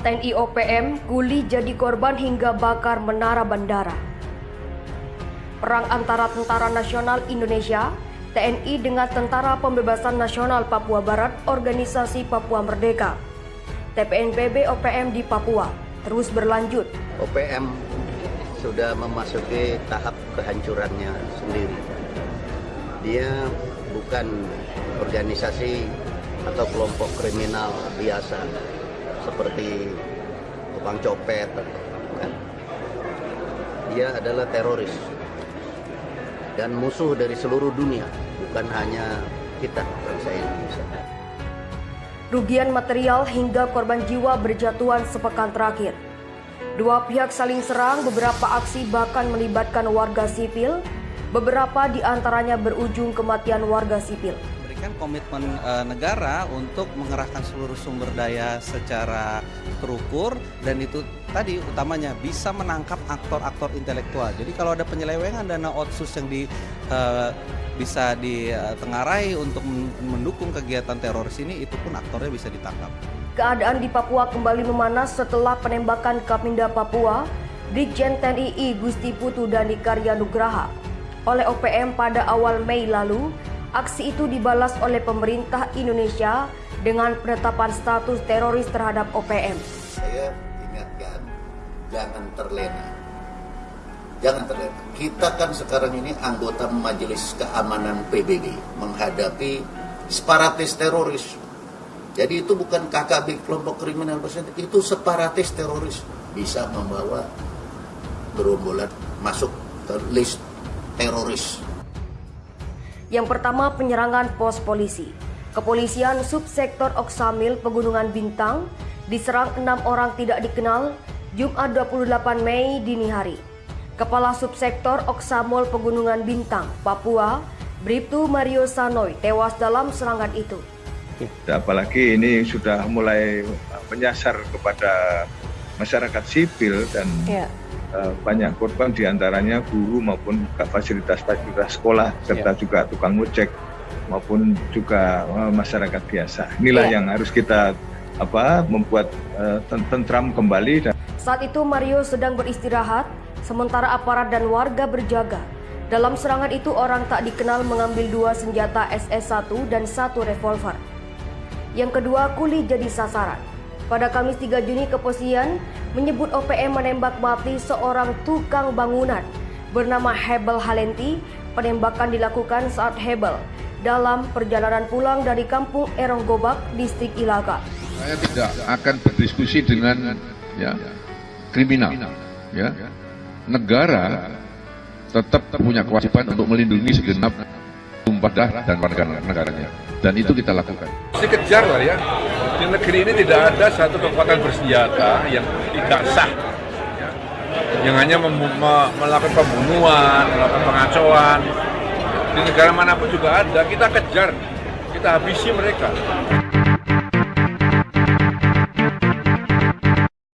TNI OPM, Guli jadi korban hingga bakar menara bandara. Perang antara Tentara Nasional Indonesia, TNI dengan Tentara Pembebasan Nasional Papua Barat, Organisasi Papua Merdeka. TPNPB OPM di Papua terus berlanjut. OPM sudah memasuki tahap kehancurannya sendiri. Dia bukan organisasi atau kelompok kriminal biasa seperti tukang copet kan. Dia adalah teroris dan musuh dari seluruh dunia, bukan hanya kita bangsa Indonesia. Rugian material hingga korban jiwa berjatuhan sepekan terakhir. Dua pihak saling serang, beberapa aksi bahkan melibatkan warga sipil, beberapa di antaranya berujung kematian warga sipil memberikan komitmen e, negara untuk mengerahkan seluruh sumber daya secara terukur dan itu tadi utamanya bisa menangkap aktor-aktor intelektual. Jadi kalau ada penyelewengan dana otsus yang di e, bisa ditengarai untuk mendukung kegiatan teroris ini, itu pun aktornya bisa ditangkap. Keadaan di Papua kembali memanas setelah penembakan Kapinda Papua, Brigjen TNI Gusti Putu Dani Karya Nugraha oleh OPM pada awal Mei lalu Aksi itu dibalas oleh pemerintah Indonesia dengan penetapan status teroris terhadap OPM. Saya ingatkan, jangan terlena. Jangan terlena. Kita kan sekarang ini anggota Majelis Keamanan PBB menghadapi separatis teroris. Jadi itu bukan KKB kelompok kriminal bersenjata, itu separatis teroris bisa membawa gerombolan masuk ke list teroris yang pertama penyerangan pos polisi. Kepolisian Subsektor Oksamil Pegunungan Bintang diserang enam orang tidak dikenal Jumat 28 Mei dini hari. Kepala Subsektor Oksamol Pegunungan Bintang, Papua, Bribtu Mario Sanoy tewas dalam serangan itu. Apalagi ini sudah mulai menyasar kepada masyarakat sipil dan ya. Eh, banyak korban di antaranya guru maupun fasilitas-fasilitas sekolah serta yeah. juga tukang ojek maupun juga uh, masyarakat biasa. Inilah yeah. yang harus kita apa membuat uh, tentram kembali. Dan... Saat itu Mario sedang beristirahat, sementara aparat dan warga berjaga. Dalam serangan itu orang tak dikenal mengambil dua senjata SS-1 dan satu revolver. Yang kedua, Kuli jadi sasaran. Pada Kamis 3 Juni kepolisian menyebut OPM menembak mati seorang tukang bangunan bernama Hebel Halenti. Penembakan dilakukan saat Hebel dalam perjalanan pulang dari kampung Erong Gobak, distrik Ilaga. Saya tidak akan berdiskusi dengan ya kriminal, ya negara tetap punya kewajiban untuk melindungi segenap tumpah darah dan warga negaranya dan itu kita lakukan. Dikejar lah ya. Di negeri ini tidak ada satu kekuatan bersenjata yang tidak sah. Ya. Yang hanya melakukan pembunuhan, melakukan pengacauan. Di negara mana pun juga ada, kita kejar, kita habisi mereka.